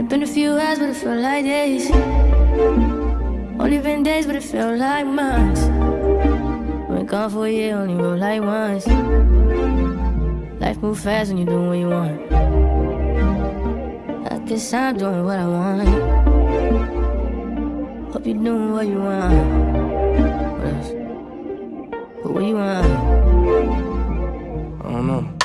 it been a few hours, but it felt like days. Only been days, but it felt like months. Been gone for a year, only wrote like once. Life moves fast when you doing what you want. I guess I'm doing what I want. Hope you're doing what you want. What else? What you want? I don't know.